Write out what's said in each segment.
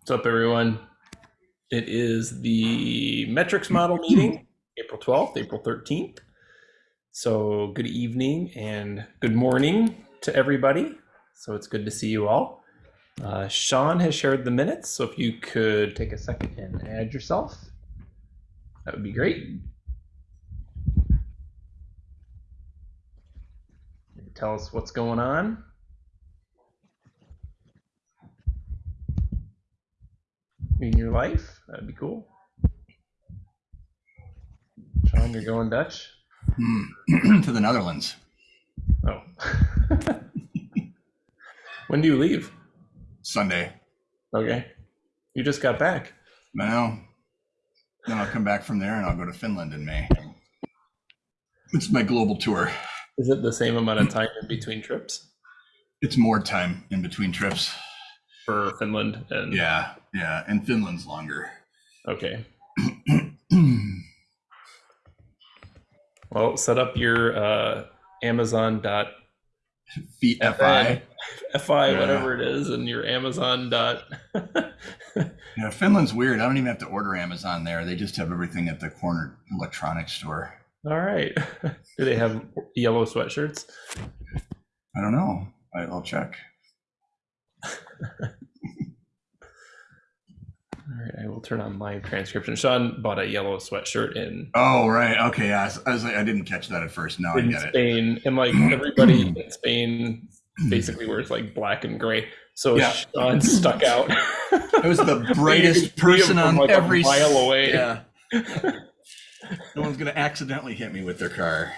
What's up, everyone? It is the metrics model meeting, April 12th, April 13th. So, good evening and good morning to everybody. So, it's good to see you all. Uh, Sean has shared the minutes. So, if you could take a second and add yourself, that would be great. Tell us what's going on. In your life. That'd be cool. Sean, you're going Dutch? Hmm. to the Netherlands. Oh. when do you leave? Sunday. Okay. You just got back. Well, then I'll come back from there and I'll go to Finland in May. It's my global tour. Is it the same amount of time in between trips? It's more time in between trips. For Finland and Yeah, yeah, and Finland's longer. Okay. Well, set up your uh, Amazon dot Feet FI. fi Yeah. whatever it is, and your Amazon dot. Yeah, Finland's weird. I don't even have to order Amazon there. They just have everything at the corner electronics store. All right. Do they have yellow sweatshirts? I don't know. I'll check. All right, I will turn on my transcription. Sean bought a yellow sweatshirt in Oh, right. Okay. Yeah. I was, I was like, I didn't catch that at first. Now I get it. Spain, and like everybody in Spain basically wears like black and gray. So Yeah. Sean stuck out. I was the brightest person on like, a every mile away. Yeah. no one's gonna accidentally hit me with their car.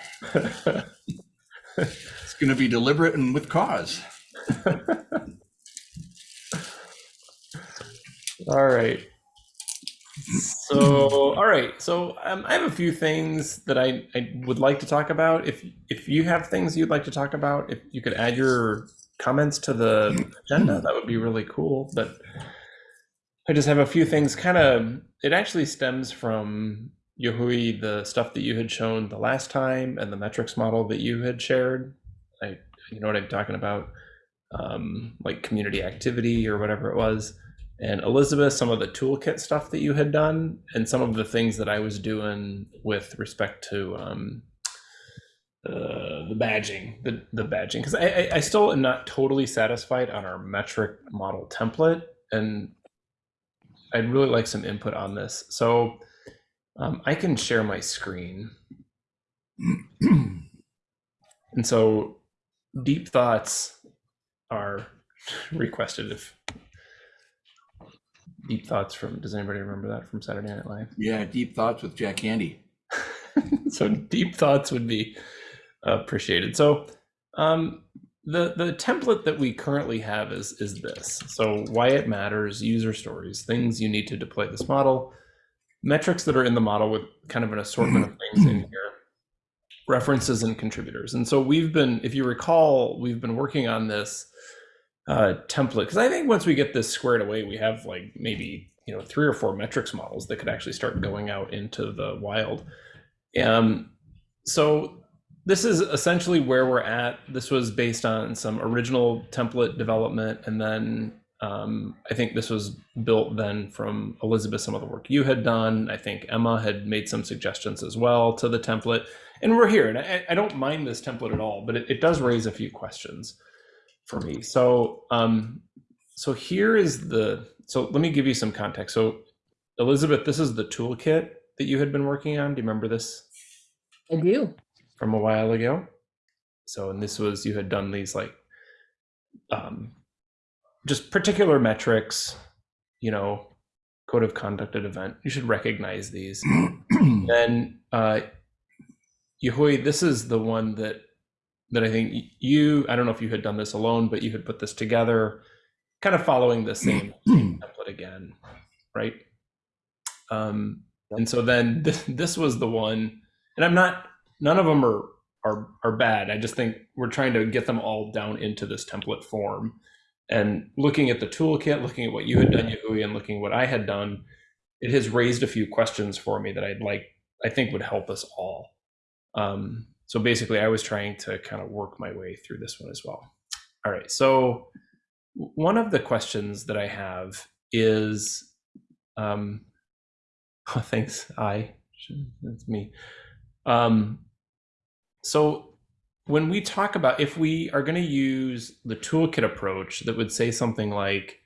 It's gonna be deliberate and with cause. All right. So, all right. So, um, I have a few things that I, I would like to talk about. If if you have things you'd like to talk about, if you could add your comments to the agenda, that would be really cool. But I just have a few things. Kind of, it actually stems from Yahui, the stuff that you had shown the last time, and the metrics model that you had shared. I, you know what I'm talking about, um, like community activity or whatever it was and Elizabeth, some of the toolkit stuff that you had done, and some of the things that I was doing with respect to um, uh, the badging, the the badging, because I, I I still am not totally satisfied on our metric model template, and I'd really like some input on this. So um, I can share my screen, and so deep thoughts are requested if deep thoughts from does anybody remember that from saturday night live? Yeah, deep thoughts with Jack Handey. so deep thoughts would be appreciated. So um, the the template that we currently have is is this. So why it matters user stories things you need to deploy this model metrics that are in the model with kind of an assortment of things in here references and contributors. And so we've been if you recall we've been working on this uh, template because I think once we get this squared away, we have like maybe you know three or four metrics models that could actually start going out into the wild. Um, so this is essentially where we're at. This was based on some original template development, and then um, I think this was built then from Elizabeth, some of the work you had done. I think Emma had made some suggestions as well to the template, and we're here. And I, I don't mind this template at all, but it, it does raise a few questions for me. So, um, so here is the. So let me give you some context. So, Elizabeth, this is the toolkit that you had been working on. Do you remember this I do. from a while ago? So, and this was you had done these like, um, just particular metrics, you know, code of conduct at event. You should recognize these. then, uh, Yahui, this is the one that that I think you, I don't know if you had done this alone, but you had put this together, kind of following the same, same template again, right? Um, and so then this, this was the one, and I'm not, none of them are, are, are bad. I just think we're trying to get them all down into this template form. And looking at the toolkit, looking at what you had done, Yahui, and looking at what I had done, it has raised a few questions for me that I'd like, I think would help us all. Um, so basically, I was trying to kind of work my way through this one as well. All right. So one of the questions that I have is, um, oh, thanks, I, that's me. Um, so when we talk about, if we are going to use the toolkit approach that would say something like,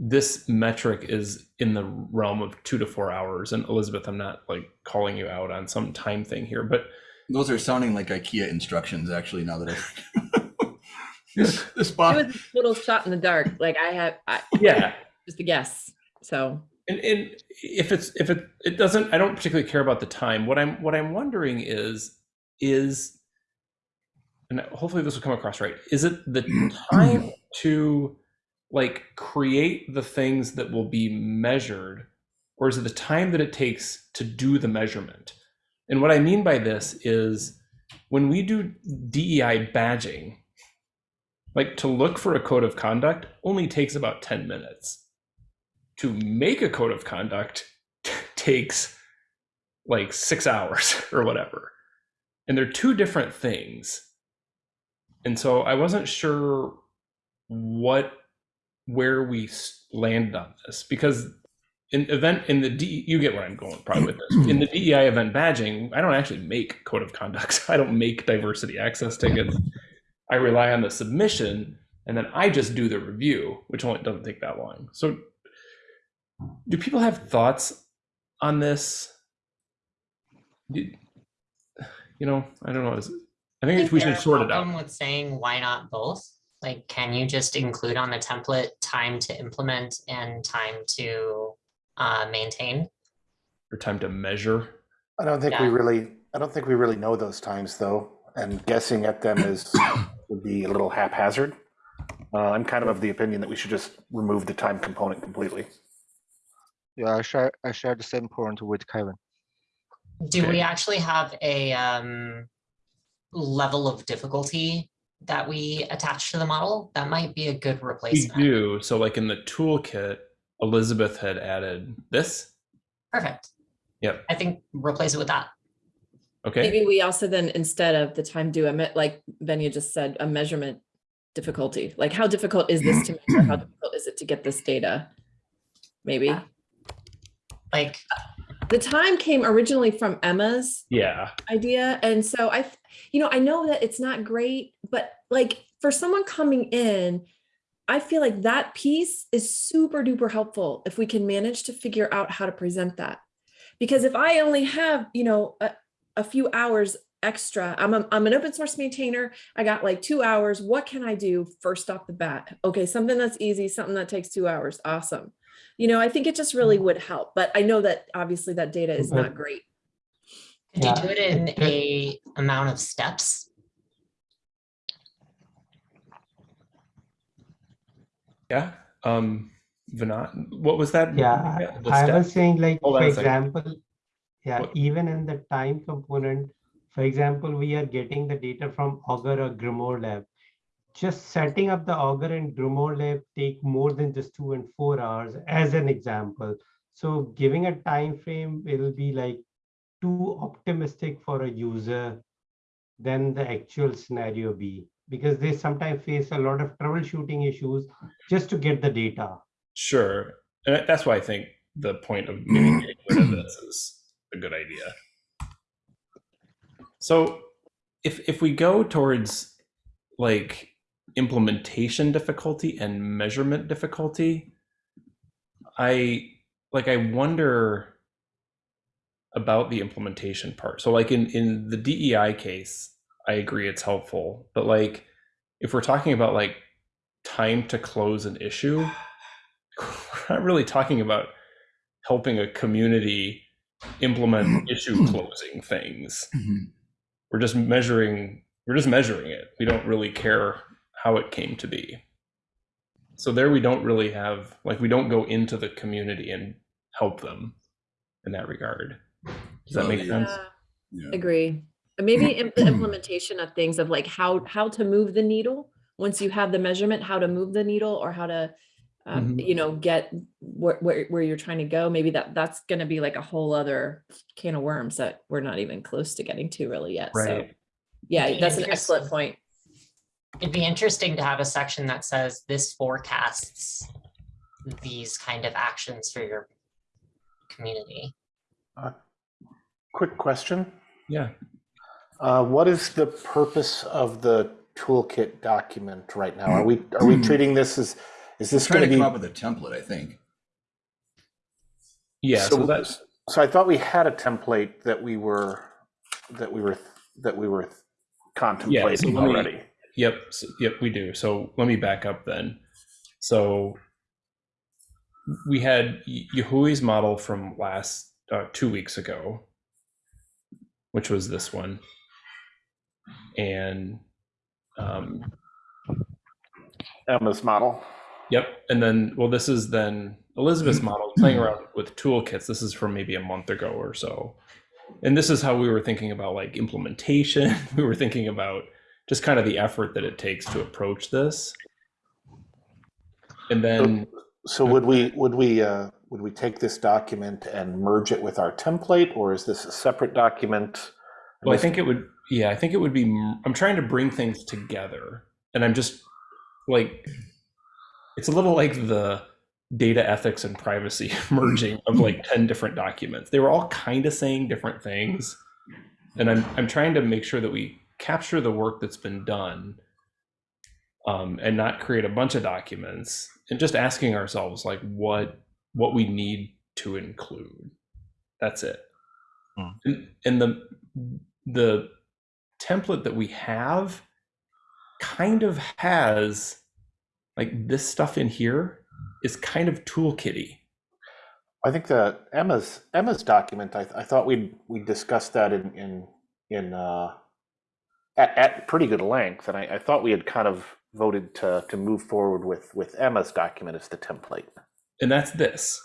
this metric is in the realm of two to four hours. And Elizabeth, I'm not like calling you out on some time thing here, but Those are sounding like IKEA instructions, actually, now that I. This, this It box, was a little shot in the dark. Like I have, I, yeah. just a guess. So And, and if it's if it it doesn't, I don't particularly care about the time. What I'm what I'm wondering is is, and hopefully this will come across right. Is it the time to like create the things that will be measured, or is it the time that it takes to do the measurement? And what I mean by this is when we do DEI badging, like to look for a code of conduct only takes about 10 minutes. To make a code of conduct takes like six hours or whatever. And they're two different things. And so I wasn't sure what where we landed on this because in event in the D, you get where I'm going probably with this. In the DEI event badging, I don't actually make code of conducts. I don't make diversity access tickets. I rely on the submission and then I just do the review, which only doesn't take that long. So do people have thoughts on this? Do- You know, I don't know. Is- I think we Is there should sort it out. With saying why not both? Like, can you just include on the template time to implement and time to uh, maintain? For time to measure. I don't think we really, I don't think we really know those times though, and guessing at them is, would be a little haphazard. Uh, I'm kind of of the opinion that we should just remove the time component completely. Yeah, I share I share the same point with Kevin. Do Okay. we actually have a um, level of difficulty that we attach to the model? That might be a good replacement. We replacement. do. So, like in the toolkit, Elizabeth had added this. Perfect. Yep. I think replace it with that. Okay. maybe we also then, instead of the time due, emit, like Venya just said, a measurement difficulty. Like how difficult is this to measure? How difficult is it to get this data? Maybe. Like, uh, The time came originally from Emma's Yeah. idea. And so I, you know, I know that it's not great, but like for someone coming in, I feel like that piece is super duper helpful if we can manage to figure out how to present that. Because if I only have, you know, a, a few hours extra, I'm, a, I'm an open source maintainer. I got like two hours. What can I do first off the bat? Okay, something that's easy, something that takes two hours. Awesome. You know, I think it just really mm-hmm. would help, but I know that obviously that data is not great. could you do it in a amount of steps? Yeah. Um, Vinod, what was that? Yeah, I step? was saying like, Hold for on a second. example, yeah, What- even in the time component, for example, we are getting the data from Augur or Grimoire Lab. Just setting up the Augur and Grimoire Lab take more than just two and four hours as an example. So giving a time frame will be like too optimistic for a user than the actual scenario be because they sometimes face a lot of troubleshooting issues just to get the data. Sure. And that's why I think the point of maybe getting rid of this is a good idea. So if if we go towards like implementation difficulty and measurement difficulty, I like I wonder about the implementation part. So like in in the DEI case, I agree it's helpful, but like if we're talking about like time to close an issue, we're not really talking about helping a community implement issue closing things. Mhm. We're just measuring we're just measuring it. We don't really care how it came to be. So there we don't really have like we don't go into the community and help them in that regard. Does that Well, make the- sense? Yeah. Yeah. Agree. And Maybe im- implementation of things of like how, how to move the needle, once you have the measurement, how to move the needle or how to, um, Mhm. you know, get where, where, where you're trying to go. Maybe that, that's gonna be like a whole other can of worms that we're not even close to getting to really yet. So, Right. yeah, that's an excellent point. It'd be interesting to have a section that says this forecasts these kind of actions for your community. Quick question. Yeah. Uh, what is the purpose of the toolkit document right now? Are we, are we treating this as, is this going to to come be? up with a template, I think. Yeah. So, that's So I thought we had a template that we were, that we were, that we were contemplating let me- already. Yep, s yep, we do. So let me back up then. So we had Y- Yahui's model from last uh, two weeks ago, which was this one, and um, Emma's model. yep, and then well, this is then Elizabeth's model playing around with toolkits. This is from maybe a month ago or so, and this is how we were thinking about like implementation. we were thinking about just kind of the effort that it takes to approach this. And then, So would we, would we, uh, would we take this document and merge it with our template, or is this a separate document? well, I think it would, yeah, I think it would be, I'm trying to bring things together. And I'm just like, it's a little like the data ethics and privacy merging of like 10 different documents. They were all kind of saying different things. And I'm, I'm trying to make sure that we capture the work that's been done um, and not create a bunch of documents and just asking ourselves like what what we need to include that's it Hmm. and, and the the template that we have kind of has like this stuff in here is kind of toolkitty I think the Emma's, Emma's document, I, I thought we'd, we discussed that in, in, in, uh, at, at pretty good length, and I, I thought we had kind of voted to, to move forward with, with Emma's document as the template. and that's this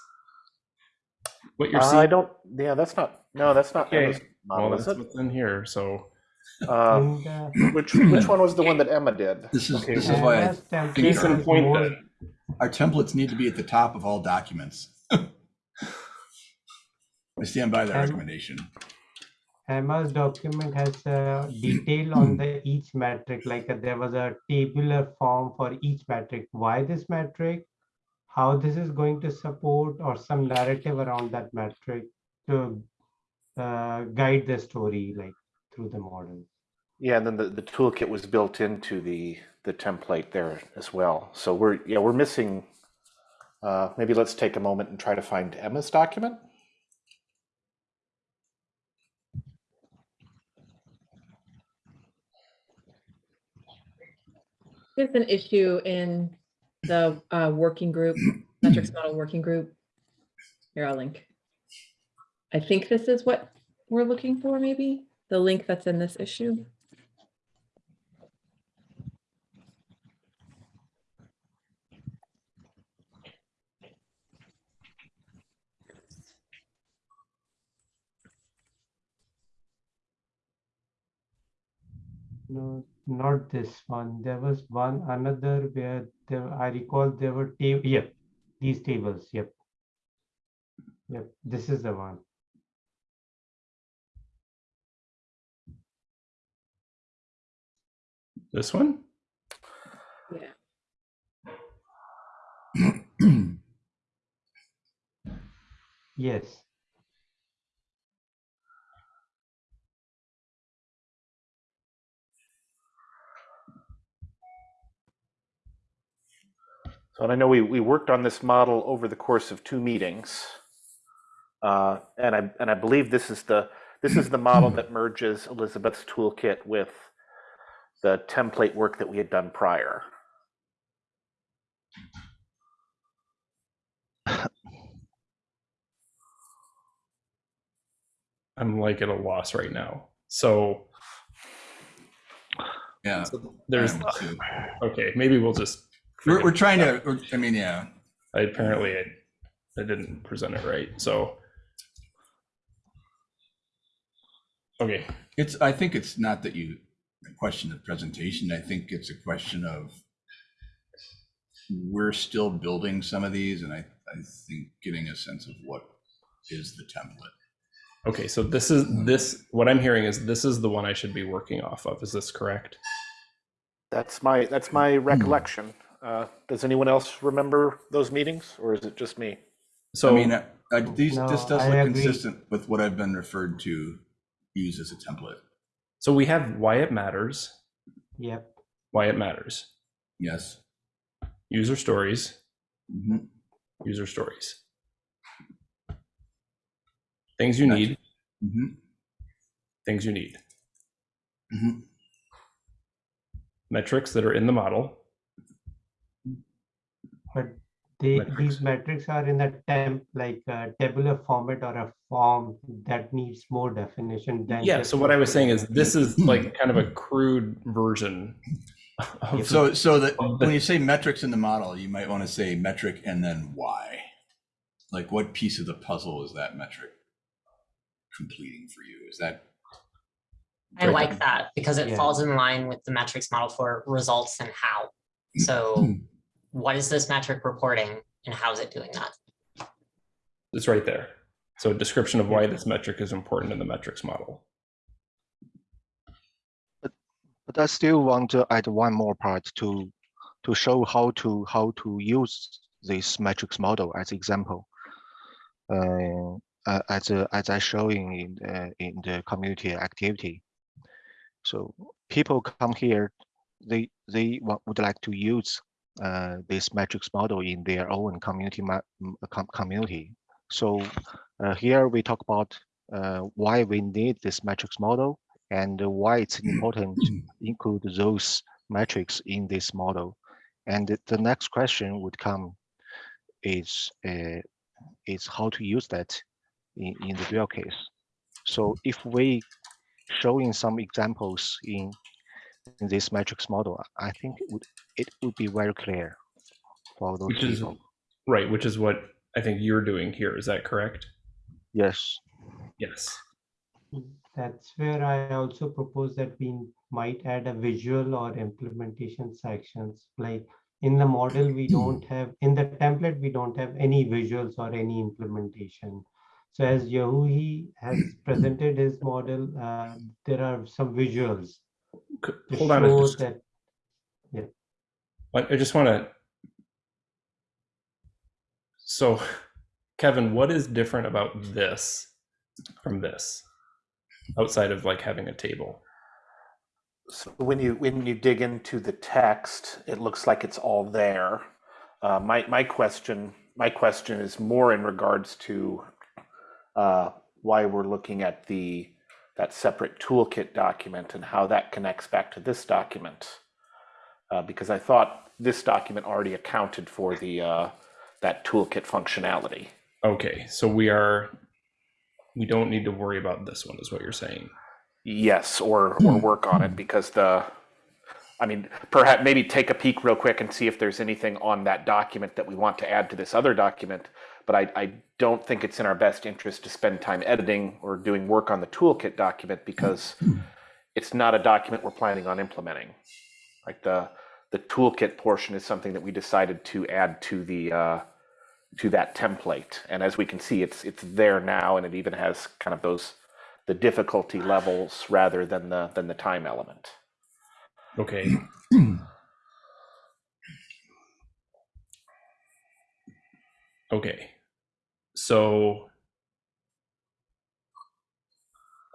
what you're Uh, I don't, yeah, that's not, no, that's not Okay. Emma's well model, is that's what's in here so Uh, which, which one was the one that Emma did? This is, Okay, this is why I- Emma's template case in point more- then our templates need to be at the top of all documents. I stand by that Um, recommendation. Emma's document has uh, detail on the each metric, like uh, there was a tabular form for each metric. Why this metric? How this is going to support or some narrative around that metric to uh, guide the story like through the model. Yeah, and then the, the toolkit was built into the, the template there as well. So we're, yeah, we're missing, uh, maybe let's take a moment and try to find Emma's document. There's an issue in the uh, working group, metrics model working group. Here, I'll link. I think this is what we're looking for, maybe, the link that's in this issue. No, not this one. There was one another where there, I recall there were table, yep, these tables, yep. Yep, this is the one. This one Yeah. Yes. So and I know we, we worked on this model over the course of two meetings. Uh, and I, and I believe this is the, this is the model that merges Elizabeth's toolkit with the template work that we had done prior. i'm like at a loss right now so Yeah. there's I am too. okay maybe we'll just We're, we're trying to, we're- I mean, yeah, I apparently I, I didn't present it right. So okay, it's, I think it's not that you question the presentation. I think it's a question of we're still building some of these and I, I think getting a sense of what is the template. okay. So this is this. What I'm hearing is this is the one I should be working off of. Is this correct? That's my, that's my recollection. Uh, does anyone else remember those meetings, or is it just me? So I mean, I, I, these, this does I look agree. consistent with what I've been referred to use as a template. So we have why it matters, Yep. why it matters, Yes. user stories, Mhm. user stories. Things you Gotcha. need, Mhm. things you need. Mhm. Metrics that are in the model. But they, Metrics. these metrics are in a temp, like a tabular format or a form that needs more definition than. Yeah. So what I was saying is this is like kind of a crude version of So, so that when you say metrics in the model, you might want to say metric and then why. Like what piece of the puzzle is that metric completing for you? Is that, I like that because it Yeah. falls in line with the metrics model for results and how. So what is this metric reporting and how is it doing that? it's right there. So a description of why this metric is important in the metrics model. But I still want to add one more part to to show how to how to use this metrics model as example. Uh, uh, as a, as I showing in uh, in the community activity. So people come here, they they would like to use uh, this metrics model in their own community com- community. So uh, here we talk about uh, why we need this metrics model and why it's important to include those metrics in this model. And the- next question would come is uh, is how to use that in, in the real case. So if we showing some examples in this metrics model, I think it would, it would be very clear for those Which is people. right, which is what I think you're doing here. Is that correct? Yes. Yes. That's where I also propose that we might add a visual or implementation sections. Like in the model, we don't have, in the template, we don't have any visuals or any implementation. So as Yahui has presented his model, uh, there are some visuals C- to Hold on. I show just. I I just want to. So, Kevin, what is different about this from this, outside of like having a table? So when you when you dig into the text, it looks like it's all there. Uh, my my question my question is more in regards to uh, why we're looking at the that separate toolkit document and how that connects back to this document. Uh, because I thought this document already accounted for the uh, that toolkit functionality. Okay, so we are. We don't need to worry about this one, is what you're saying. Yes, or or work on it because the, I mean, perhaps maybe take a peek real quick and see if there's anything on that document that we want to add to this other document. But I, I don't think it's in our best interest to spend time editing or doing work on the toolkit document because it's not a document we're planning on implementing. Like the the toolkit portion is something that we decided to add to the uh, to that template, and as we can see, it's it's there now, and it even has kind of those the difficulty levels rather than the than the time element. Okay. Okay. So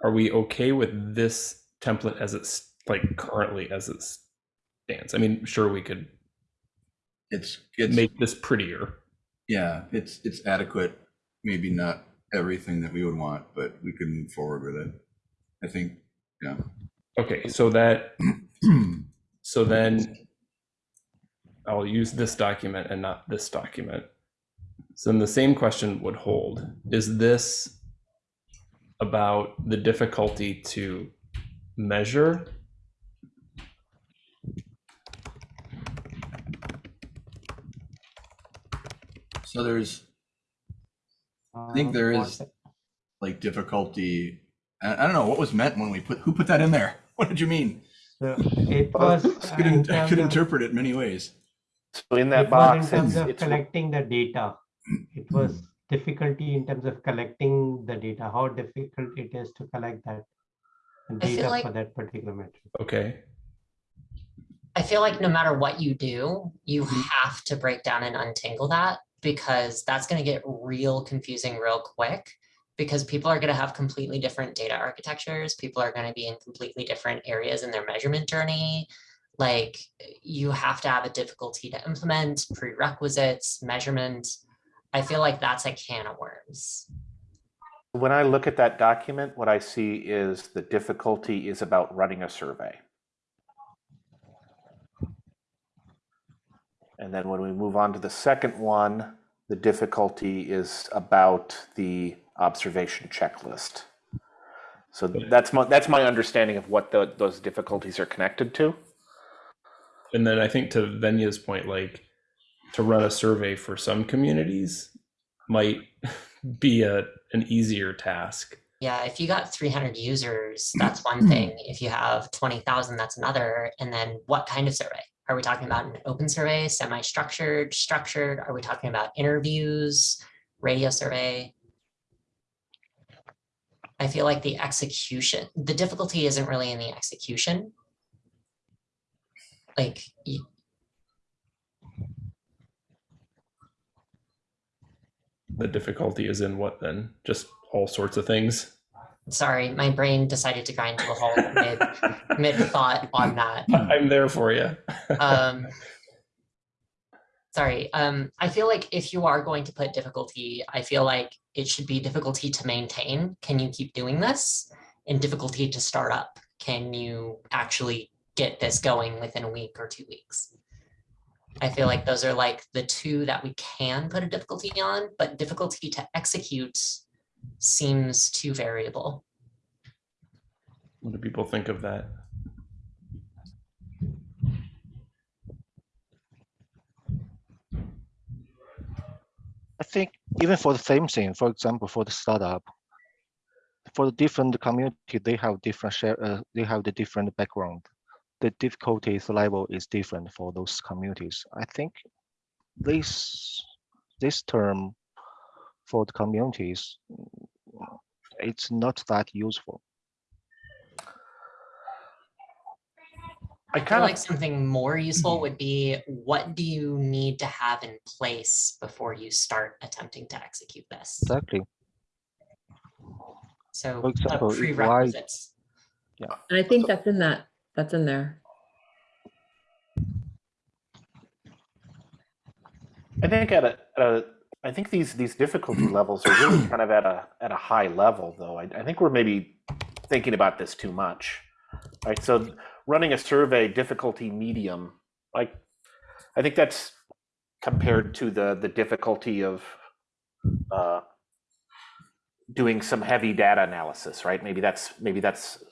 are we okay with this template as it's like currently as it stands? I mean, sure we could it's, it's, make this prettier. yeah, it's, it's adequate. Maybe not everything that we would want, but we could move forward with it. I think, yeah. Okay, so that so then I'll use this document and not this document. So then the same question would hold. Is this about the difficulty to measure? So there's, I think uh, there what- is like difficulty. I, I don't know what was meant when we put, who put that in there? What did you mean? So it was. I uh, could, in in- I could interpret it many ways. So in that It in box, terms it's, of it's collecting the data. It was difficulty in terms of collecting the data, how difficult it is to collect that data like- for that particular metric. Okay. I feel like no matter what you do, you mm-hmm. have to break down and untangle that because that's going to get real confusing real quick because people are going to have completely different data architectures. People are going to be in completely different areas in their measurement journey. Like you have to have a difficulty to implement prerequisites, measurement. I feel like that's a can of worms. When I look at that document, what I see is the difficulty is about running a survey. And then when we move on to the second one, the difficulty is about the observation checklist. So that's my, that's my understanding of what the, those difficulties are connected to. And then I think to Venya's point, like to run a survey for some communities might be a an easier task. Yeah, if you got 300 users, that's one thing. If you have 20,000, that's another. And then what kind of survey? Are we talking about an open survey, semi-structured, structured? Are we talking about interviews, radio survey? I feel like the execution, the difficulty isn't really in the execution. Like, The difficulty is in what then? Just all sorts of things. sorry, my brain decided to grind to a halt mid, mid thought on that. I'm there for you. um sorry um i feel like if you are going to put difficulty i feel like it should be difficulty to maintain can you keep doing this and difficulty to start up can you actually get this going within a week or two weeks i feel like those are like the two that we can put a difficulty on but difficulty to execute seems too variable what do people think of that? I think even for the same thing, for example, for the startup, for the different community, they have different share, uh, they have the different background. The difficulties level is different for those communities. I think this this term for the communities, it's not that useful. I I feel kind like something more useful would be, what do you need to have in place before you start attempting to execute this? Exactly. So For uh, example, if I- prerequisites. And I think that's in that, that's in there. I think at a, at a, I think these, these difficulty levels are really kind of at a, at a high level though. I, I think we're maybe thinking about this too much. Right, so running a survey difficulty medium, like, I think that's compared to the, the difficulty of, uh, doing some heavy data analysis, right? Maybe that's, maybe that's,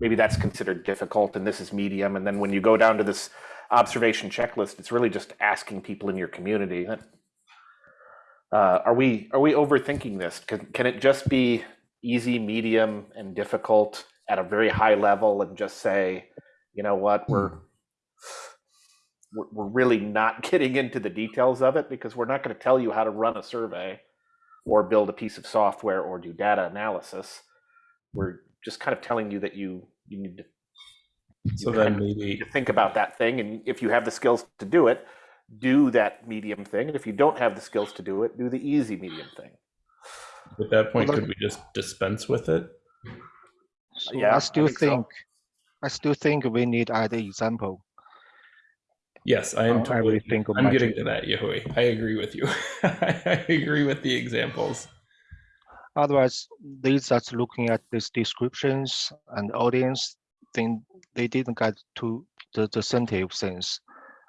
maybe that's considered difficult and this is medium. And then when you go down to this observation checklist, it's really just asking people in your community. Uh, are we, are we overthinking this? Can, can it just be easy, medium and difficult at a very high level and just say, you know what, we're, we're really not getting into the details of it because we're not going to tell you how to run a survey or build a piece of software or do data analysis. We're just kind of telling you that you, you need to So then maybe to think about that thing and if you have the skills to do it do that medium thing and if you don't have the skills to do it do the easy medium thing at that point, Well, could we just dispense with it? So Yeah, I I still think so. I still think we need add an example. Yes, I am Uh, I totally. really think I'm getting to that, Yahui. I agree with you. I agree with the examples. Otherwise, these that's looking at these descriptions and audience, think they didn't get to the, the sensitive things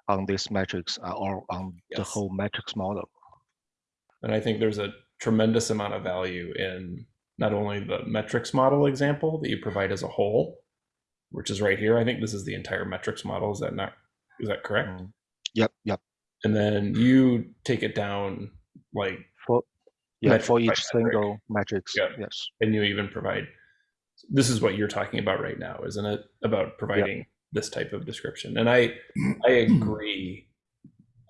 on this metrics uh, or on the whole metrics model. And I think there's a tremendous amount of value in not only the metrics model example that you provide as a whole, which is right here. I think this is the entire metrics model. Is that not, is that correct? Mm. Yep, yep. And then you take it down like, For yeah, Metric for by each metric. single metrics. Yeah. Yes. and you even provide, this is what you're talking about right now, isn't it? About providing this type of description. And I, I agree.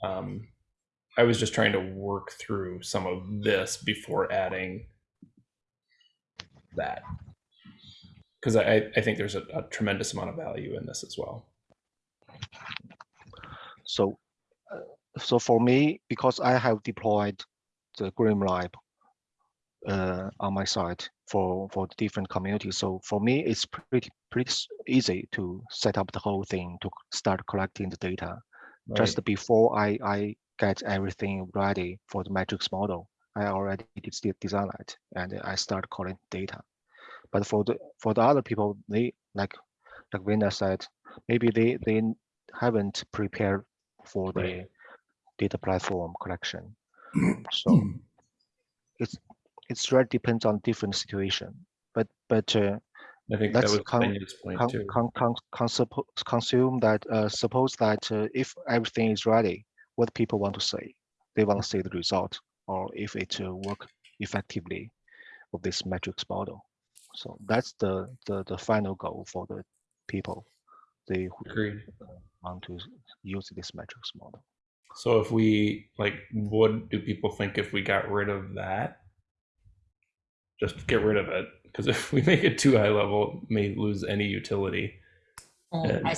Um, I was just trying to work through some of this before adding that. Because I, I think there's a, a tremendous amount of value in this as well. So, uh, so for me, because I have deployed the Grim Lab uh, on my side for for the different communities, so for me, it's pretty pretty easy to set up the whole thing to start collecting the data. Right. Just before I I get everything ready for the matrix model, I already did design it and I start collecting data. But for the for the other people, they like like Vina said, maybe they they haven't prepared for the Right. data platform collection. So it's it's really depends on different situation. But but uh, I think that let's was con- point con, too. con, con, con, consume that uh, suppose that uh, if everything is ready, what people want to say, they want to see the result or if it uh, work effectively of this metrics model. So that's the, the the final goal for the people they who Agreed. want to use this metrics model. So if we like, what do people think if we got rid of that? Just get rid of it because if we make it too high level, it may lose any utility. Well, And- I,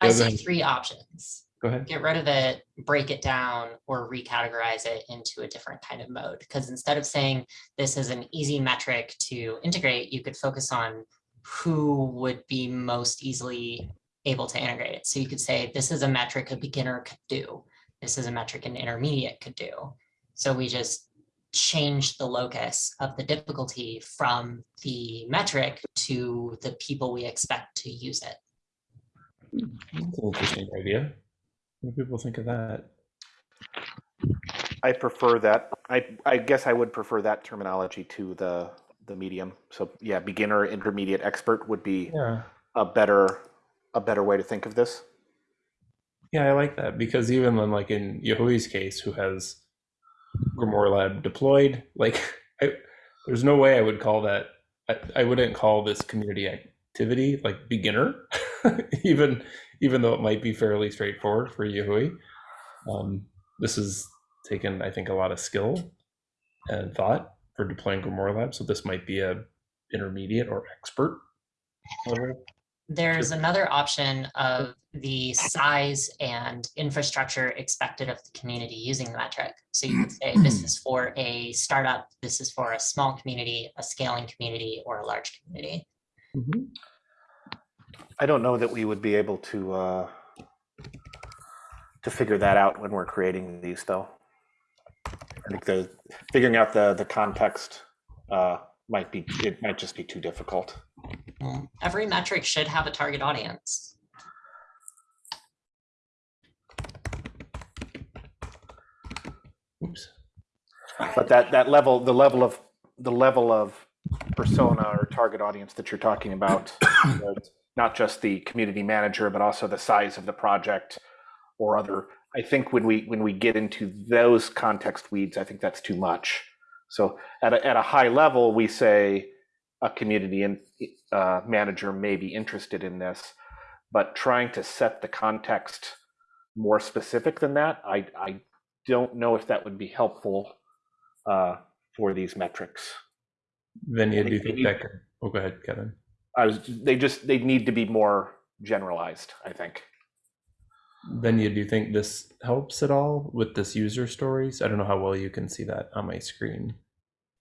I see three options. Go ahead. Get rid of it, break it down, or recategorize it into a different kind of mode. Because instead of saying this is an easy metric to integrate, you could focus on who would be most easily able to integrate it. So you could say, this is a metric a beginner could do. This is a metric an intermediate could do. So we just change the locus of the difficulty from the metric to the people we expect to use it. That's an interesting idea. What do people think of that? I prefer that. I, I guess I would prefer that terminology to the, the medium. So yeah, beginner, intermediate, expert would be Yeah. a better, a better way to think of this. Yeah, I like that because even when like in Yahui's case, who has Grimoire Lab deployed, like I, there's no way I would call that. I, I wouldn't call this community activity like beginner, even even though it might be fairly straightforward for Yahui. Um, this is taken, I think, a lot of skill and thought for deploying Grimoire Lab. So this might be a intermediate or expert level. There's another option of the size and infrastructure expected of the community using the metric. So you could say this is for a startup, this is for a small community, a scaling community, or a large community. Mhm. I don't know that we would be able to, uh, to figure that out when we're creating these though. I think the, figuring out the, the context, uh, might be, it might just be too difficult. Well, Every metric should have a target audience. Oops. But that, that level, the level of, the level of persona or target audience that you're talking about, not just the community manager, but also the size of the project or other, I think when we, when we get into those context weeds, I think that's too much. So at a, at a high level, we say a community and uh, manager may be interested in this, but trying to set the context more specific than that, I, I don't know if that would be helpful uh, for these metrics. Venya, do you think think we- that could? Oh, go ahead, Kevin. I was, they just, they need to be more generalized, I think. Venya, do you think this helps at all with this user stories? I don't know how well you can see that on my screen.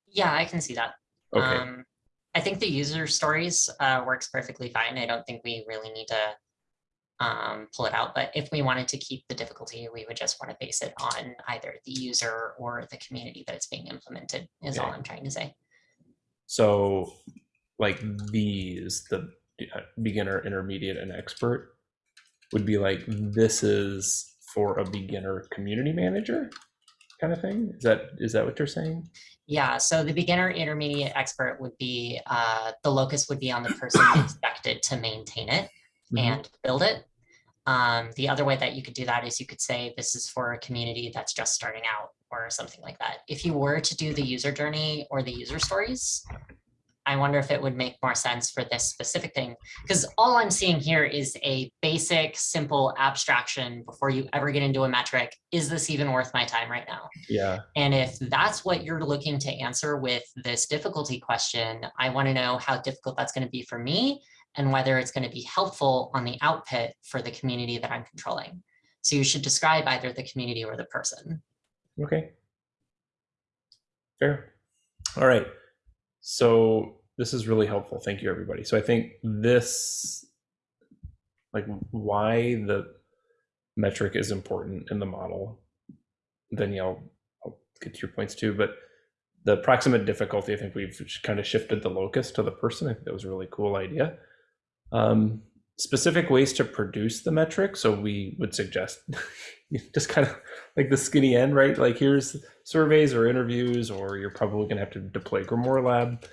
Yeah, I can see that. Okay, Um, I think the user stories uh, works perfectly fine. I don't think we really need to um, pull it out, but if we wanted to keep the difficulty, we would just want to base it on either the user or the community that it's being implemented is all I'm trying to say. so like these, the uh, beginner, intermediate, and expert would be like this is for a beginner community manager kind of thing. Is that is that what you're saying? Yeah, so the beginner, intermediate, expert would be, uh, the locus would be on the person expected to maintain it Mhm. and build it. Um, the other way that you could do that is you could say this is for a community that's just starting out or something like that. If you were to do the user journey or the user stories, I wonder if it would make more sense for this specific thing. Because all I'm seeing here is a basic, simple abstraction before you ever get into a metric. Is this even worth my time right now? Yeah. And if that's what you're looking to answer with this difficulty question, I want to know how difficult that's going to be for me and whether it's going to be helpful on the output for the community that I'm controlling. So you should describe either the community or the person. Okay. Fair. All right. So this is really helpful. Thank you, everybody. So I think this, like why the metric is important in the model, then yeah, I'll, get to your points too, but the proximate difficulty, I think we've kind of shifted the locus to the person. I think that was a really cool idea. Um, specific ways to produce the metric. So we would suggest just kind of like the skinny end, right? Like here's surveys or interviews, or you're probably going to have to deploy GrimoireLab,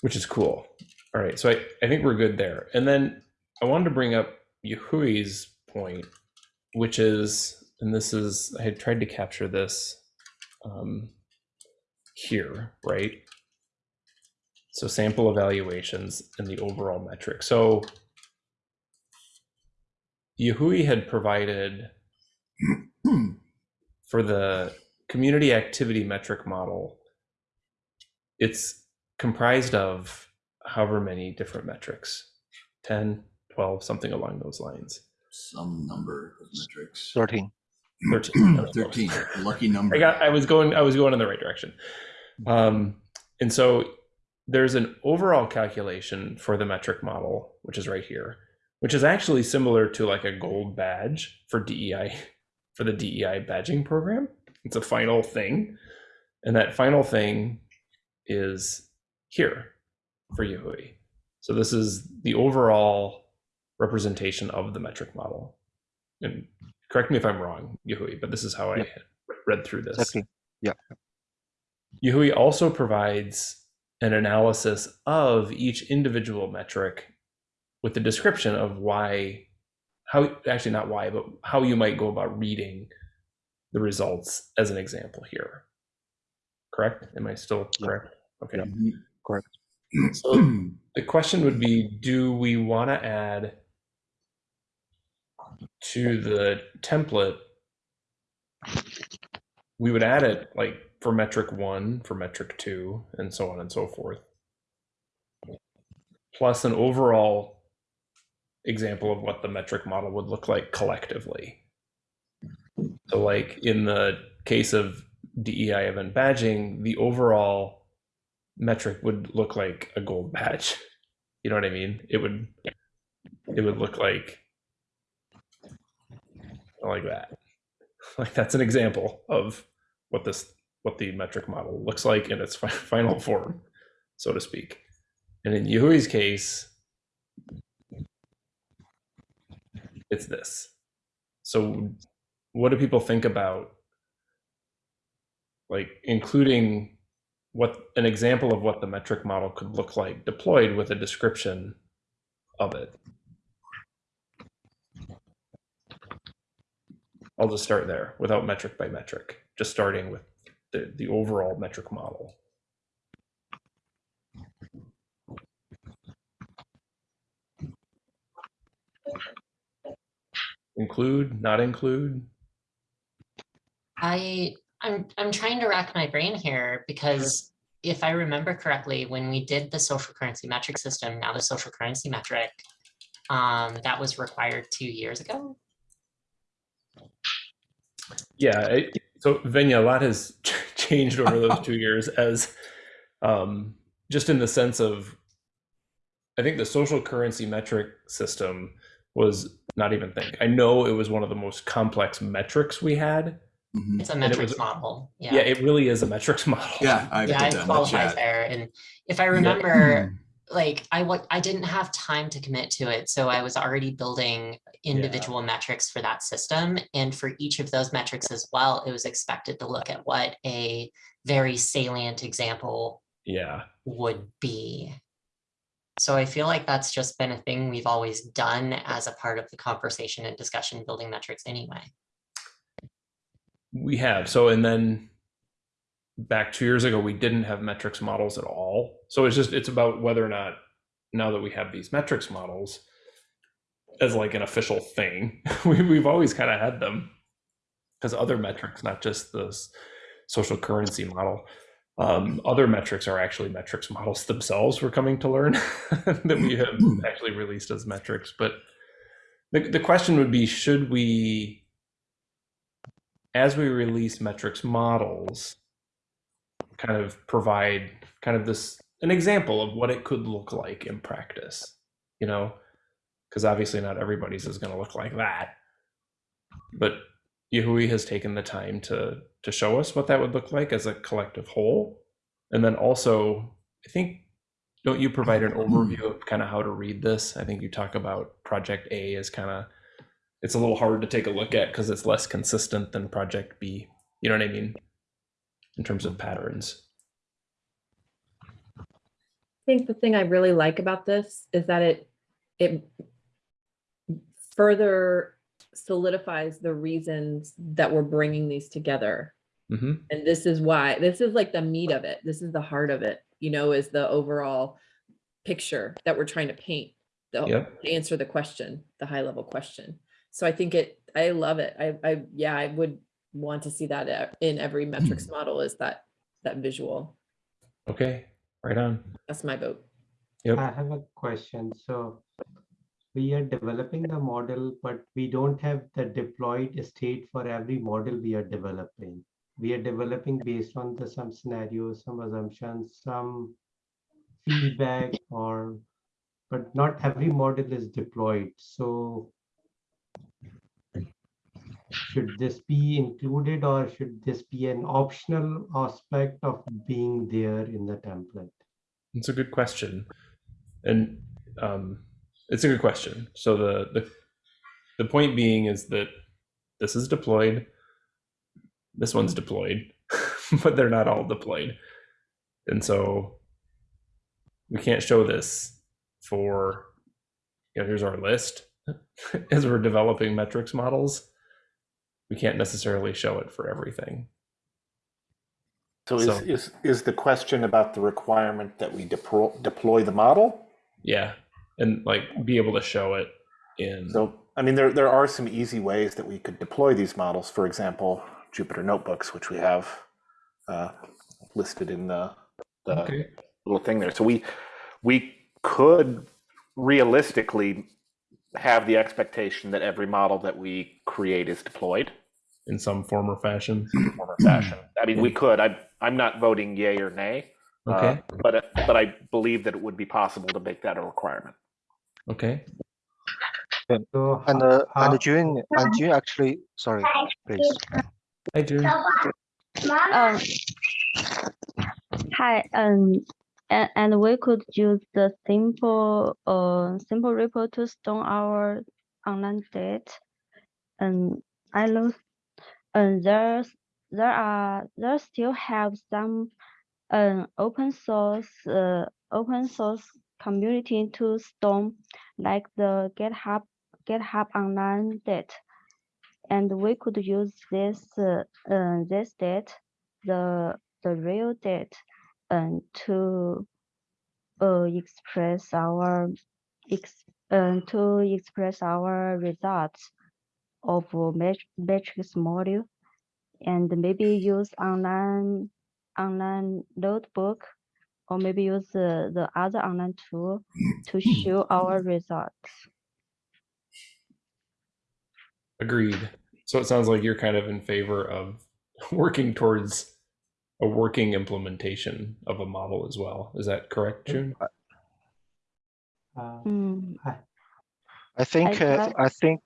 which is cool. All right, so I, I think we're good there. And then I wanted to bring up Yahui's point, which is, and this is, I had tried to capture this um, here, right? So sample evaluations and the overall metric. So Yahui had provided for the community activity metric model, it's comprised of however many different metrics 10, 12, something along those lines. Some number of metrics. 13. 13. 13, lucky number. I got I was going I was going in the right direction. Um, and so there's an overall calculation for the metric model, which is right here, which is actually similar to like a gold badge for DEI for the DEI badging program. It's a final thing. And that final thing is here for Yahui. So this is the overall representation of the metric model. And correct me if I'm wrong, Yahui, but this is how I read through this. Exactly. Yeah. Yahui also provides an analysis of each individual metric with the description of why, how, actually not why, but how you might go about reading the results as an example here. Correct? Am I still correct? Okay. Yeah. Mhm. Correct. So the question would be, do we want to add to the template? We would add it like for metric one, for metric two, and so on and so forth. Plus an overall example of what the metric model would look like collectively. So like in the case of DEI event badging, the overall metric would look like a gold badge. You know what I mean? It would it would look like like that. Like that's an example of what this what the metric model looks like in its final form, so to speak. And in Yahui's case, it's this. So what do people think about like including what an example of what the metric model could look like deployed with a description of it. I'll just start there without metric by metric, just starting with the, the overall metric model. Include, not include. I I'm I'm trying to rack my brain here because if I remember correctly, when we did the social currency metric system, now the social currency metric, um, that was required two years ago. Yeah. It, so Venya, a lot has changed over those two years as um, just in the sense of, I think the social currency metric system was not even think. I know it was one of the most complex metrics we had. Mhm. It's a it metrics was- model. Yeah, Yeah. it really is a metrics model. Yeah, I Yeah, put it that in qualifies chat. there. And if I remember, like I wa- I didn't have time to commit to it, so I was already building individual metrics for that system. And for each of those metrics as well, it was expected to look at what a very salient example Yeah. would be. So I feel like that's just been a thing we've always done as a part of the conversation and discussion building metrics anyway. We have. So, and then back two years ago, we didn't have metrics models at all. So it's just, it's about whether or not now that we have these metrics models as like an official thing, we, we've always kind of had them because other metrics, not just this social currency model. Um, other metrics are actually metrics models themselves. We're coming to learn that we have actually released as metrics. But the, the question would be, should we, as we release metrics models, kind of provide kind of this an example of what it could look like in practice, you know, because obviously not everybody's is going to look like that. But Yahui has taken the time to to show us what that would look like as a collective whole, and then also I think don't you provide an overview of kind of how to read this? I think you talk about project A as kind of it's a little hard to take a look at because it's less consistent than project B. You know what I mean? In terms of patterns. I think the thing I really like about this is that it it further solidifies the reasons that we're bringing these together. hmm And this is why, this is like the meat of it. This is the heart of it, you know, is the overall picture that we're trying to paint. The, Yep. to answer the question, the high level question. So I think it, I love it. I, I, yeah, I would want to see that uh, in every metrics model is that, that visual. Okay. Right on. That's my vote. Yep. I have a question. So we are developing the model, but we don't have the deployed state for every model we are developing. We are developing based on the some scenarios, some assumptions, some feedback or, but not every model is deployed. So should this be included or should this be an optional aspect of being there in the template? It's a good question, and um, it's a good question. So the the the point being is that this is deployed. This one's deployed, but they're not all deployed, and so we can't show this for. You know, here's our list as we're developing metrics models. We can't necessarily show it for everything. So is, is, is the question about the requirement that we deploy, deploy the model? Yeah, and like be able to show it in. So, I mean, there, there are some easy ways that we could deploy these models. For example, Jupyter Notebooks, which we have uh, listed in the, the okay. little thing there. So we, we could realistically have the expectation that every model that we create is deployed in some form or fashion. in form or fashion. I mean, we could. I, I'm not voting yay or nay. uh, Okay. but but I believe that it would be possible to make that a requirement. Okay. So And uh, and June and June actually, sorry, please. Hi, June. Um, hi, um, and, and we could use the simple, uh, simple report to store our online data. And I know, and there's, there are, there still have some, um, open source, uh, open source community to store, like the GitHub, GitHub online data. And we could use this, uh, uh, this data the the real date and to uh, express our ex uh, to express our results of a mat matrix module and maybe use online online notebook or maybe use the, the other online tool to show our results. Agreed. So it sounds like you're kind of in favor of working towards a working implementation of a model as well. Is that correct, June? uh, Mm, I think uh, I think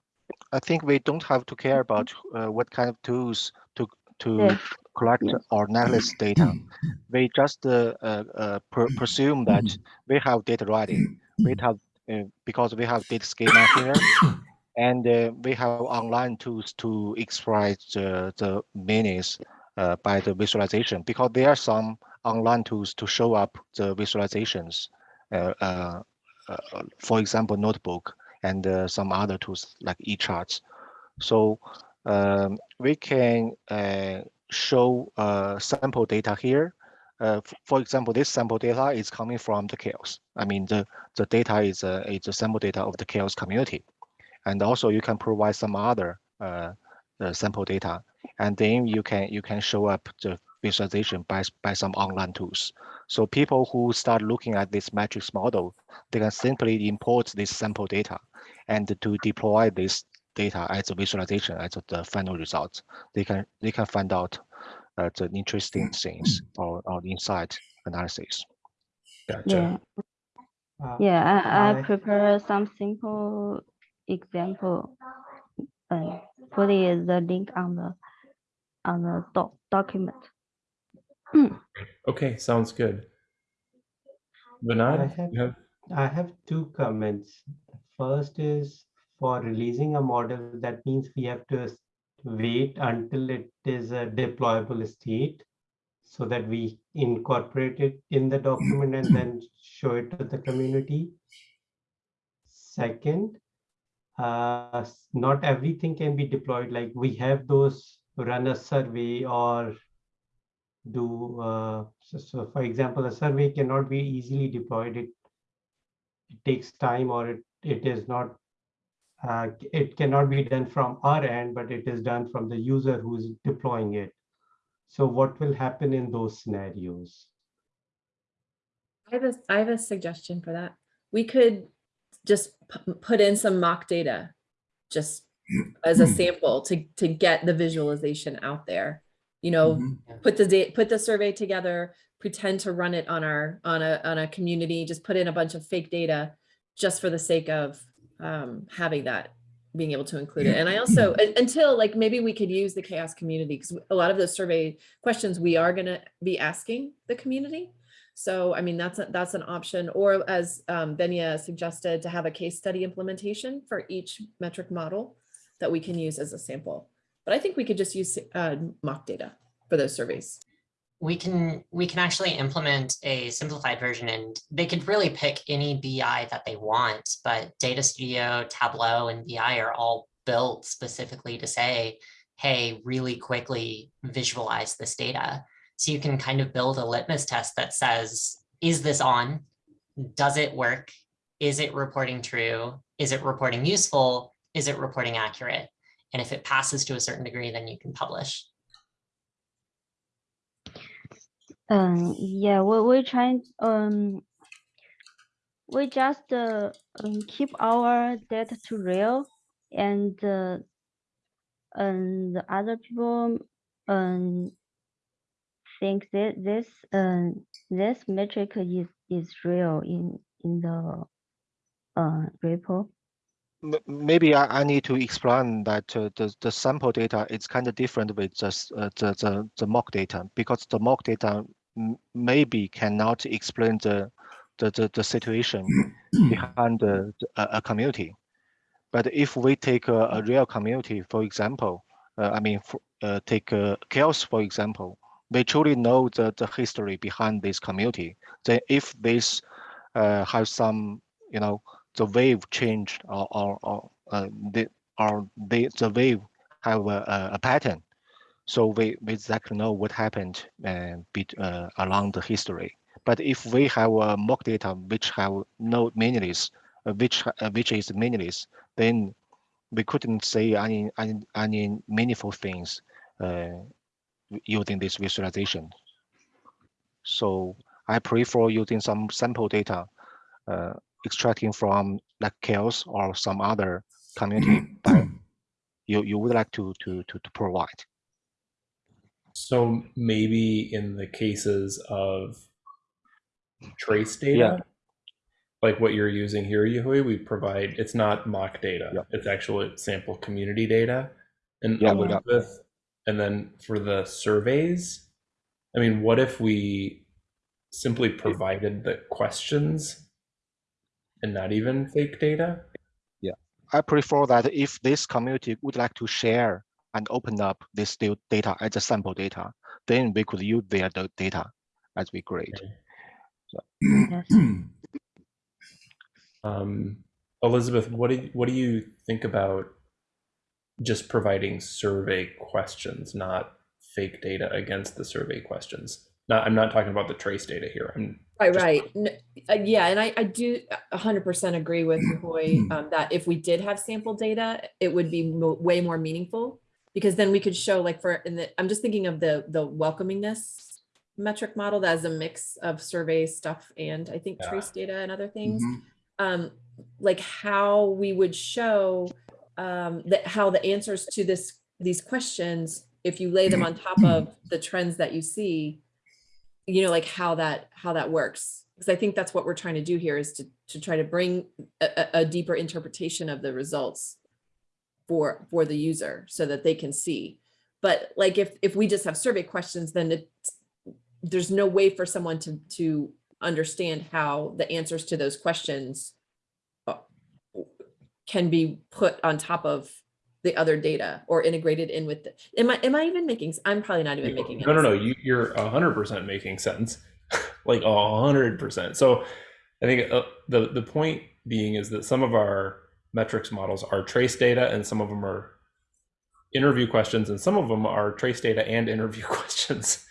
I think we don't have to care about uh, what kind of tools to to Yeah. collect or analyze data. We just uh, uh, uh, pre presume that we have data ready. We have uh, because we have data schema here, and uh, we have online tools to express the the meanings uh, by the visualization. Because there are some online tools to show up the visualizations. Uh, uh, uh, for example, notebook and uh, some other tools like eCharts. So um, we can uh, show uh, sample data here. Uh, for example, this sample data is coming from the CHAOSS. I mean, the, the data is a, is a sample data of the CHAOSS community. And also you can provide some other uh, uh, sample data. And then you can you can show up the visualization by, by some online tools. So people who start looking at this matrix model, they can simply import this sample data and to deploy this data as a visualization as the final result. They can they can find out uh, the interesting things or, or insight analysis. Gotcha. Yeah, Uh, yeah, I, I I- prepare some simple example. And put it the link on the on the doc document. Okay, sounds good. I Vinod, have- you have I have two comments. The First is for releasing a model, that means we have to wait until it is a deployable state so that we incorporate it in the document and then show it to the community. Second, uh, not everything can be deployed, like we have those run a survey or do, uh, so, so for example, a survey cannot be easily deployed. It it takes time or it, it is not, uh, it cannot be done from our end, but it is done from the user who is deploying it. So what will happen in those scenarios? I have a, I have a suggestion for that. We could just put in some mock data, just as a sample to, to get the visualization out there. You know, Mhm. put the put the survey together, pretend to run it on our, on a, on a community, just put in a bunch of fake data just for the sake of um, having that, being able to include it. And I also, until like, maybe we could use the CHAOSS community, because a lot of those survey questions we are gonna be asking the community. So, I mean, that's, a- that's an option, or as um, Benya suggested, to have a case study implementation for each metric model that we can use as a sample. But I think we could just use uh, mock data for those surveys. we can we can actually implement a simplified version and they could really pick any BI that they want, but Data Studio, Tableau, and BI are all built specifically to say, hey, really quickly visualize this data. So you can kind of build a litmus test that says, is this on? Does it work? Is it reporting true? Is it reporting useful? Is it reporting accurate? And if it passes to a certain degree, then you can publish. Um, yeah, we we trying um we just uh, um, keep our data to real and uh, and the other people um think that this um this metric is is real in in the uh repo. Maybe I, I need to explain that uh, the, the sample data is kind of different with just uh, the, the, the mock data because the mock data maybe cannot explain the, the, the, the situation behind the, a, a community. But if we take a, a real community, for example, uh, I mean, uh, take uh, CHAOSS, for example, they truly know the, the history behind this community. Then if this uh, has some, you know, the wave changed or, or, or uh, the, or the, the wave have a, a, pattern. So we, we exactly know what happened uh, bit, uh, along the history. But if we have a mock data which have no meaningless, uh, which uh, which is meaningless, then we couldn't say any any, any meaningful things uh, using this visualization. So I prefer using some sample data, uh, extracting from like CHAOSS or some other community mm-hmm. you, you would like to, to, to, to provide. So maybe in the cases of trace data, Yeah. like what you're using here, Yahui, we provide, it's not mock data. Yeah. It's actual sample community data. And Yeah, Elizabeth, and then for the surveys, I mean, what if we simply provided the questions and not even fake data? Yeah, I prefer that if this community would like to share and open up this still data as a sample data, then we could use their data as we grade. Yes. Um, Elizabeth, what do you, what do you think about just providing survey questions, not fake data against the survey questions? Not, I'm not talking about the trace data here. I'm Right, right. Uh, yeah, and I, I do a hundred percent agree with Hoy um, that if we did have sample data, it would be mo- way more meaningful because then we could show like for in the i'm just thinking of the the welcomingness metric model that is a mix of survey stuff and i think Yeah. trace data and other things Mhm. um like how we would show um that how the answers to this these questions if you lay them on top of the trends that you see you know like how that how that works. Because i think that's what we're trying to do here is to to try to bring a, a- deeper interpretation of the results for for the user so that they can see. But like if if we just have survey questions then it's there's no way for someone to to understand how the answers to those questions uh, can be put on top of the other data or integrated in with the am i am i even making I'm probably not even making no no no you, you're 100% making sense. Like 100% so i think uh, the the point being is that some of our metrics models are trace data and some of them are interview questions and some of them are trace data and interview questions.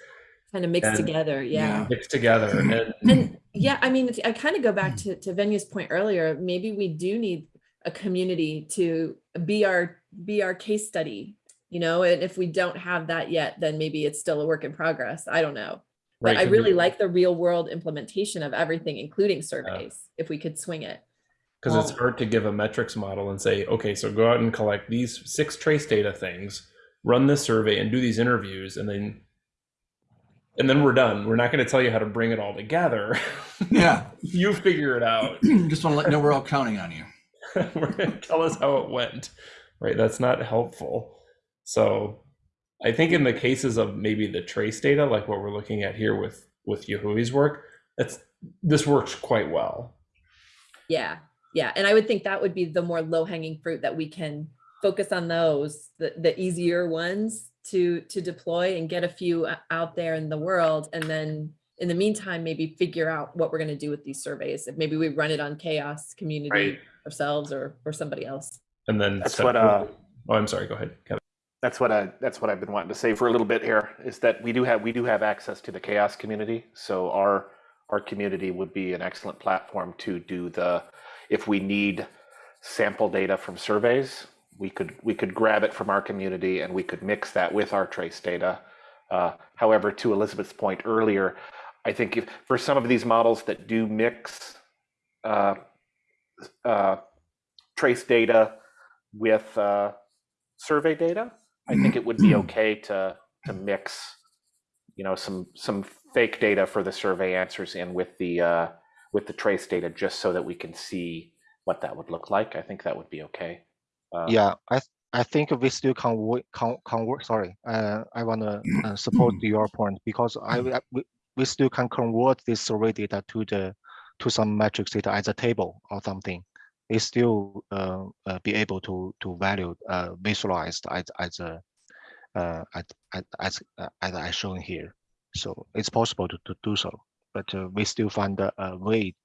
Kind of mixed and- together yeah. Mixed together and and yeah i mean i kind of go back to to venue's point earlier maybe we do need a community to be our be our case study you know and if we don't have that yet then maybe it's still a work in progress i don't know but Right, i 'cause really like the real world implementation of everything including surveys if we could swing it because it's Well- hard to give a metrics model and say, okay, so go out and collect these six trace data things, run this survey and do these interviews, and then and then we're done. We're not going to tell you how to bring it all together. Yeah, you figure it out. just want to let you know we're all counting on you. tell us how it went. Right? That's not helpful. So I think in the cases of maybe the trace data, like what we're looking at here with with Yahui's work, that's this works quite well. yeah yeah and i would think that would be the more low hanging fruit that we can focus on those the, the easier ones to to deploy and get a few out there in the world and then in the meantime maybe figure out what we're going to do with these surveys if maybe we run it on CHAOSS community Right. ourselves or or somebody else And then That's what, uh, oh, I'm sorry. Go ahead, Kevin. That's what I that's what I've been wanting to say for a little bit here is that we do have we do have access to the CHAOSS community. So our our community would be an excellent platform to do the if we need sample data from surveys, we could we could grab it from our community and we could mix that with our trace data. Uh, however, to Elizabeth's point earlier, I think if, for some of these models that do mix uh, uh, trace data with uh, survey data, I think it would be okay to to mix, you know, some some fake data for the survey answers in with the uh, with the trace data, just so that we can see what that would look like. I think that would be okay. Uh, Yeah, I th- I think we still can work, can, can work, sorry, uh, I wanna uh, support your point because I, I- we, we still can convert this survey data to the, to some metrics data as a table or something. It still, uh, uh, be able to, to value, uh, visualized as, as a, uh, as, as, as, uh, I shown here. So it's possible to, to do so, but, uh, we still find a, a way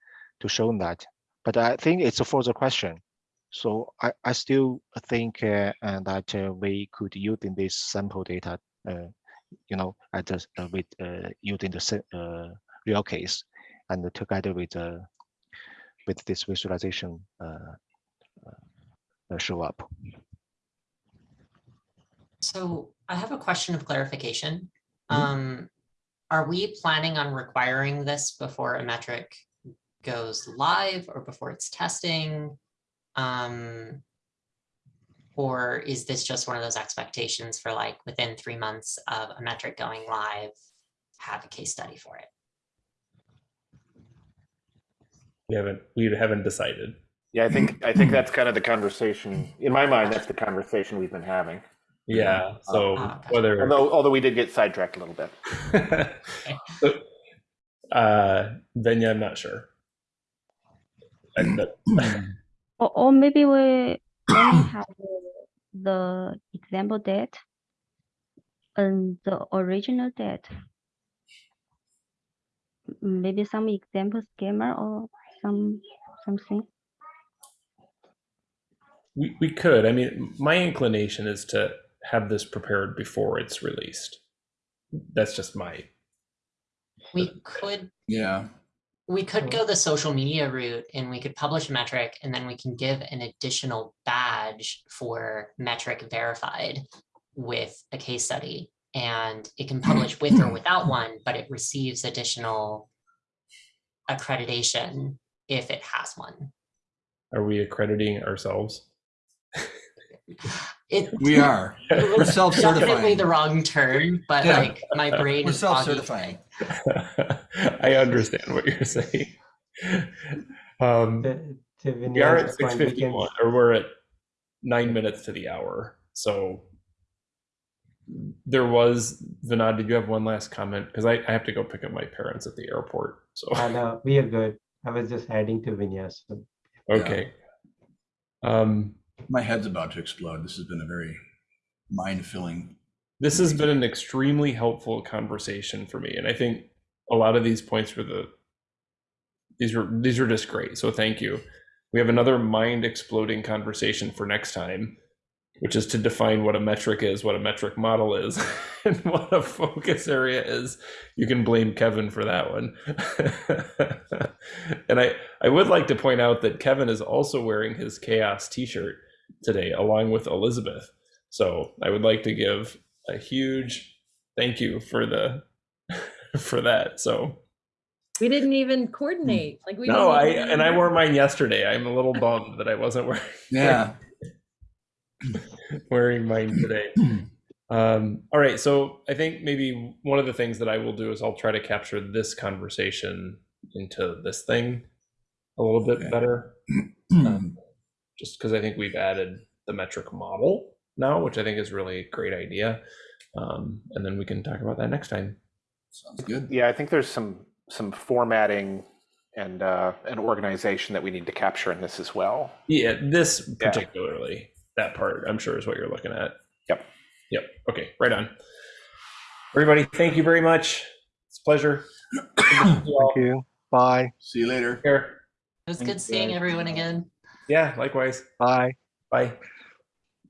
to show that. But I think it's a further question. So I, I still think uh, that we could using this sample data, you know, at the, with using the real case, and together with uh, with this visualization uh, uh, uh, show up. So I have a question of clarification. Mhm. Um, are we planning on requiring this before a metric goes live or before it's testing? Um, or is this just one of those expectations for like within three months of a metric going live, have a case study for it? We haven't we haven't decided. Yeah, I think I think that's kind of the conversation. In my mind, that's the conversation we've been having. Yeah. So Ah, gotcha. whether Although although we did get sidetracked a little bit. So, uh, then yeah, I'm not sure. Or, or maybe we only have the- the example date and the original date. Maybe some example schema or some something. we, we could. I mean, my inclination is to have this prepared before it's released. That's just my. We could Yeah. We could go the social media route and we could publish a metric and then we can give an additional badge for metric verified. with a case study and it can publish with or without one, but it receives additional accreditation if it has one. Are we accrediting ourselves? It We are. We're self-certifying. Definitely the wrong term, but Yeah. like my brain We're is self-certifying. I understand what you're saying. Um, To- to we are at Vinay's six point, we can- fifty-one, or we're at nine minutes to the hour. So there was Vinod. Did you have one last comment? Because I, I have to go pick up my parents at the airport. So Uh, no, we are good. I was just adding to Vinya's. so- okay. Um, My head's about to explode. This has been a very mind-filling. this has been an extremely helpful conversation for me, and I think a lot of these points were the these were these were just great. So thank you. We have another mind exploding conversation for next time, which is to define what a metric is, what a metric model is, and what a focus area is. You can blame Kevin for that one. and I I would like to point out that Kevin is also wearing his CHAOSS t-shirt today along with Elizabeth. So I would like to give a huge thank you for the for that. So We didn't even coordinate, like we. no, didn't I and I wore mine yesterday. I'm a little bummed that I wasn't wearing Yeah. wearing mine today. Um, all right, so I think maybe one of the things that I will do is I'll try to capture this conversation into this thing a little bit Okay. better, um, just because I think we've added the metric model now, which I think is really a great idea. Um, and then we can talk about that next time. Sounds good. Yeah, I think there's some some formatting and uh, an organization that we need to capture in this as well. Yeah, this particularly, that part, I'm sure is what you're looking at. Yep. Yep. Okay, right on. Everybody, thank you very much. It's a pleasure. Good to see you all. Thank you. Bye. See you later. Here. It was Thank good seeing you. everyone again. Yeah, likewise. Bye. Bye.